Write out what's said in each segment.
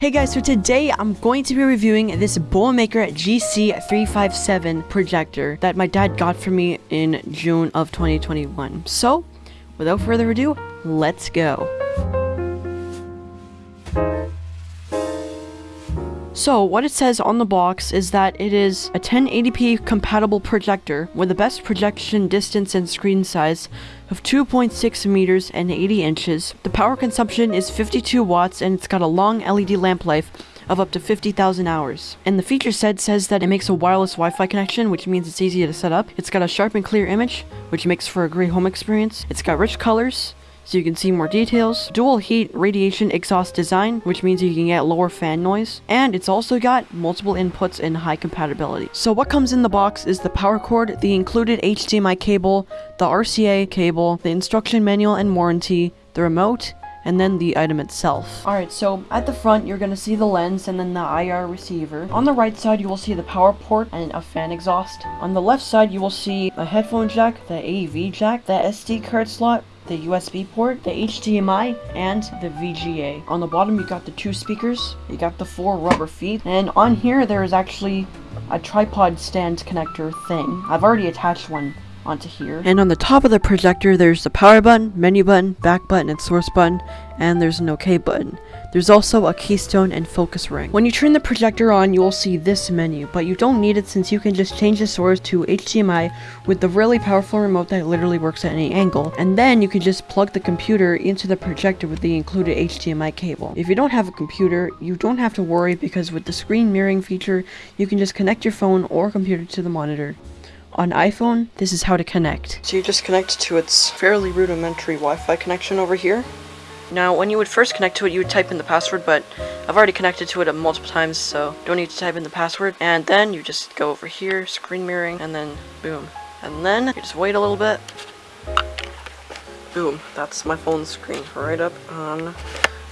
Hey guys, so today I'm going to be reviewing this Bomaker GC357 projector that my dad got for me in June of 2021. So, without further ado, let's go. So, what it says on the box is that it is a 1080p compatible projector with the best projection distance and screen size of 2.6 meters and 80 inches. The power consumption is 52 watts and it's got a long LED lamp life of up to 50,000 hours. And the feature set says that it makes a wireless Wi-Fi connection, which means it's easy to set up. It's got a sharp and clear image, which makes for a great home experience. It's got rich colors, so you can see more details. Dual heat radiation exhaust design, which means you can get lower fan noise. And it's also got multiple inputs and high compatibility. So what comes in the box is the power cord, the included HDMI cable, the RCA cable, the instruction manual and warranty, the remote, and then the item itself. Alright, so at the front you're going to see the lens and then the IR receiver. On the right side you will see the power port and a fan exhaust. On the left side you will see a headphone jack, the AV jack, the SD card slot, the USB port, the HDMI, and the VGA. On the bottom you got the two speakers, you got the four rubber feet, and on here there is actually a tripod stand connector thing. I've already attached one onto here. And on the top of the projector, there's the power button, menu button, back button, and source button, and there's an OK button. There's also a keystone and focus ring. When you turn the projector on, you will see this menu, but you don't need it since you can just change the source to HDMI with the really powerful remote that literally works at any angle. And then you can just plug the computer into the projector with the included HDMI cable. If you don't have a computer, you don't have to worry because with the screen mirroring feature, you can just connect your phone or computer to the monitor. On iPhone, this is how to connect. So you just connect to its fairly rudimentary Wi-Fi connection over here. Now, when you would first connect to it, you would type in the password, but I've already connected to it multiple times, so don't need to type in the password. And then you just go over here, screen mirroring, and then boom. And then you just wait a little bit. Boom, that's my phone screen right up on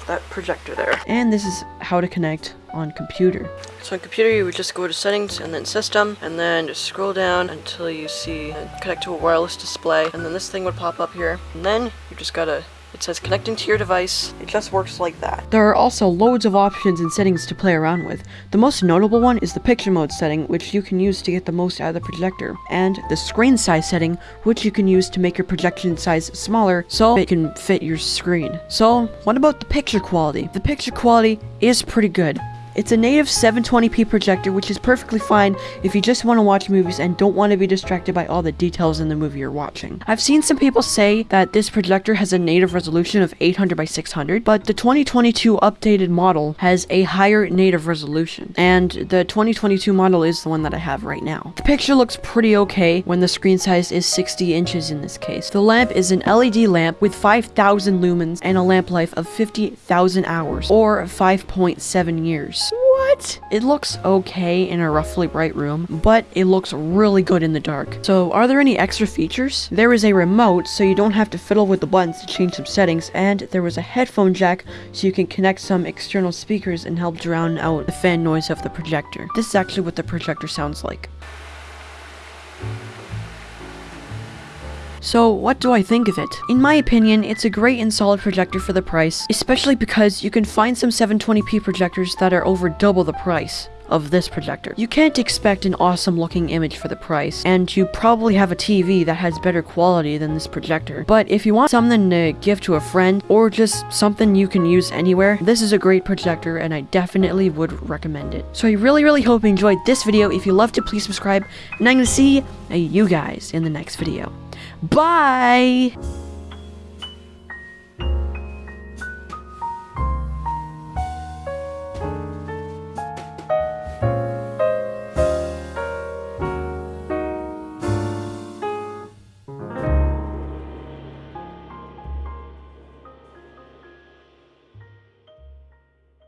that projector there. And this is how to connect on computer. So on computer you would just go to settings and then system and then just scroll down until you see connect to a wireless display and then this thing would pop up here and then you just gotta it says connecting to your device. It just works like that. There are also loads of options and settings to play around with. The most notable one is the picture mode setting, which you can use to get the most out of the projector, and the screen size setting, which you can use to make your projection size smaller so it can fit your screen. So, what about the picture quality? The picture quality is pretty good. It's a native 720p projector, which is perfectly fine if you just want to watch movies and don't want to be distracted by all the details in the movie you're watching. I've seen some people say that this projector has a native resolution of 800 by 600, but the 2022 updated model has a higher native resolution, and the 2022 model is the one that I have right now. The picture looks pretty okay when the screen size is 60 inches in this case. The lamp is an LED lamp with 5000 lumens and a lamp life of 50,000 hours, or 5.7 years. What? It looks okay in a roughly bright room, but it looks really good in the dark. So are there any extra features? There is a remote, so you don't have to fiddle with the buttons to change some settings, and there was a headphone jack, so you can connect some external speakers and help drown out the fan noise of the projector. This is actually what the projector sounds like. So what do I think of it? In my opinion, it's a great and solid projector for the price, especially because you can find some 720p projectors that are over double the price of this projector. You can't expect an awesome looking image for the price, and you probably have a TV that has better quality than this projector. But if you want something to give to a friend, or just something you can use anywhere, this is a great projector and I definitely would recommend it. So I really really hope you enjoyed this video. If you loved it, please subscribe, and I'm gonna see you guys in the next video. Bye!